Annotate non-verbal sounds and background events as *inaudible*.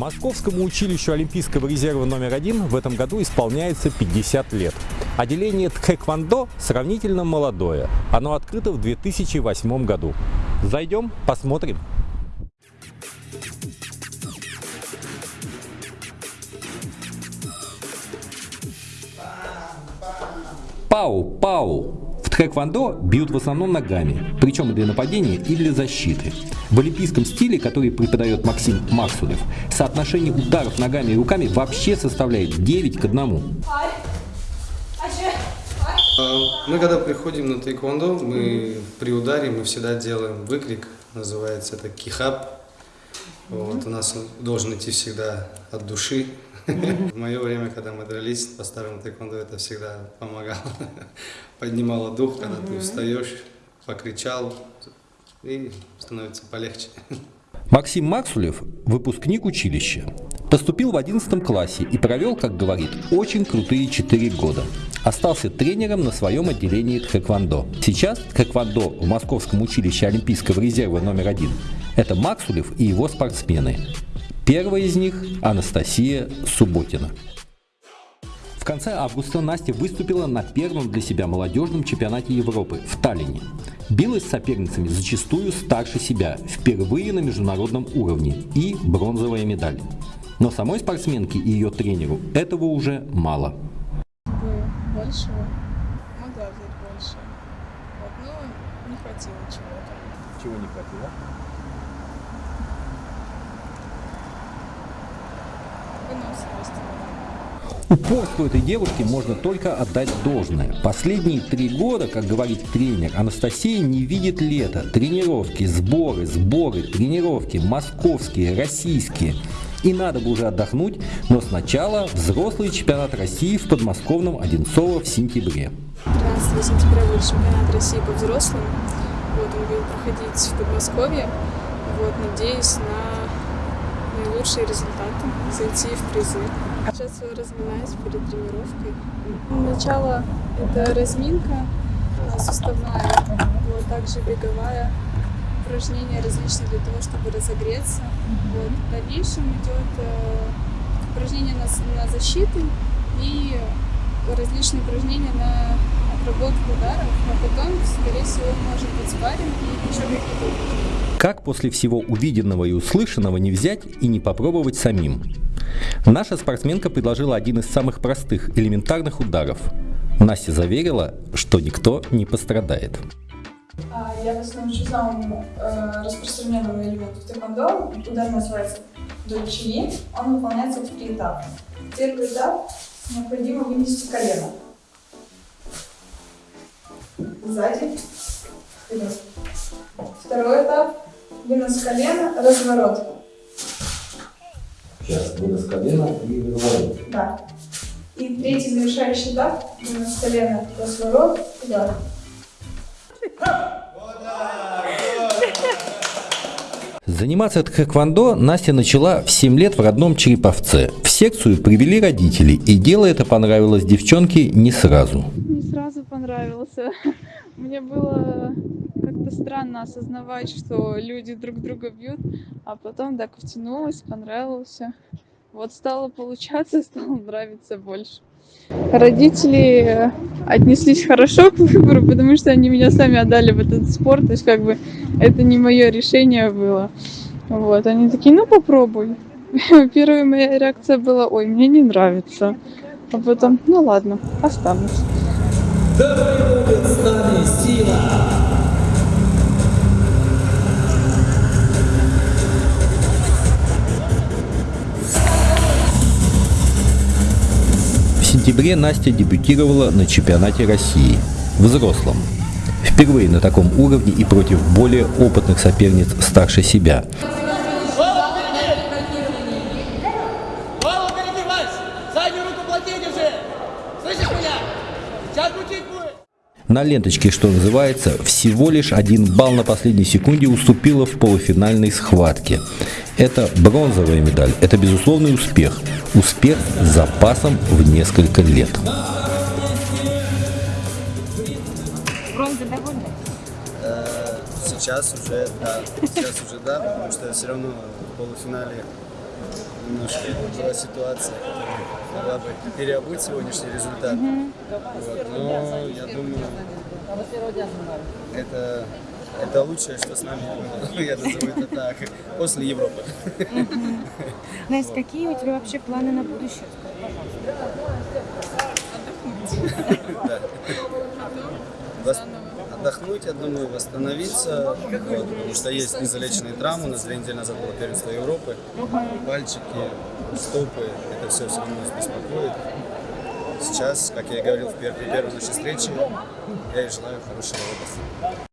Московскому училищу Олимпийского резерва номер один в этом году исполняется 50 лет. Отделение Тхэквондо сравнительно молодое. Оно открыто в 2008 году. Зайдем, посмотрим. Пау, пау. Тхэквондо бьют в основном ногами, причем и для нападения, и для защиты. В олимпийском стиле, который преподает Максим Максулев, соотношение ударов ногами и руками вообще составляет 9 к 1. А, мы когда приходим на тайквондо, мы при ударе мы всегда делаем выкрик, называется это кихап. Вот, у нас он должен идти всегда от души. В мое время, когда мы дрались по старому тайквондо, это всегда помогало. *laughs* Поднимало дух, когда ты устаешь, покричал, и становится полегче. Максим Максулев – выпускник училища. Поступил в 11 классе и провел, как говорит, очень крутые 4 года. Остался тренером на своем отделении тхэквондо. Сейчас тхэквондо в Московском училище Олимпийского резерва номер один – это Максулев и его спортсмены. Первая из них – Анастасия Субботина. В конце августа Настя выступила на первом для себя молодежном чемпионате Европы в Таллине. Билась с соперницами зачастую старше себя, впервые на международном уровне и бронзовая медаль. Но самой спортсменке и ее тренеру этого уже мало. Большего. Могла взять больше. Вот, но не хватило чего-то. Чего не хватило? Упорству этой девушки можно только отдать должное. Последние три года, как говорит тренер, Анастасия не видит лета. Тренировки, сборы, сборы, тренировки, московские, российские. И надо бы уже отдохнуть, но сначала взрослый чемпионат России в подмосковном Одинцово в сентябре. 13 сентября будет чемпионат России по взрослым. Вот он будет проходить в Подмосковье. Вот, надеюсь на наилучшие результаты, зайти в призы. Сейчас я разминаюсь перед тренировкой. Начало это разминка суставная, вот, также беговая, упражнения различные для того, чтобы разогреться. Вот. В дальнейшем идет э, упражнения на, на защиту и различные упражнения на отработку ударов, а потом, скорее всего, может быть спарринг и еще какие-то упражнения. Как после всего увиденного и услышанного не взять и не попробовать самим? Наша спортсменка предложила один из самых простых, элементарных ударов. Настя заверила, что никто не пострадает. А, Я вас научу самому э, распространенному элементу в тэквондо. Удар называется дольчини. Он выполняется в три этапа. Первый этап необходимо вынести колено. Сзади. Второй этап вынос колена, разворот. Сейчас вынос колена и разворот. Да. И третий завершающий этап вынос колена, разворот, удар. Заниматься тхэквондо Настя начала в 7 лет в родном Череповце. В секцию привели родители, и дело это понравилось девчонке не сразу. не сразу понравился. *laughs* Мне было как-то странно осознавать, что люди друг друга бьют, а потом так втянулась, понравился. Вот стало получаться, *laughs* стало нравиться больше. Родители отнеслись хорошо к выбору, потому что они меня сами отдали в этот спорт, то есть как бы это не мое решение было. Вот, они такие, ну попробуй. *laughs* Первая моя реакция была, ой, мне не нравится. А потом, ну ладно, останусь. Сентябре Настя дебютировала на чемпионате России, взрослом. Впервые на таком уровне и против более опытных соперниц старше себя. На ленточке, что называется, всего лишь один балл на последней секунде уступила в полуфинальной схватке. Это бронзовая медаль, это безусловный успех. Успех с запасом в несколько лет. Сейчас уже да, сейчас уже да, потому что все равно в полуфинале немножко была ситуация, которая могла бы переобуть сегодняшний результат. Вот. Но я думаю, это, это лучшее, что с нами было. Я назову это так. После Европы. Настя, какие у тебя вообще планы на будущее? Да. Вос- Отдохнуть, я думаю, восстановиться, вот, потому что есть незалеченные травмы. У нас две недели назад было первенство Европы. Пальчики, стопы, это все все равно нас беспокоит. Сейчас, как я и говорил в пер- при первой нашей встрече, я ей желаю хорошего отдыха.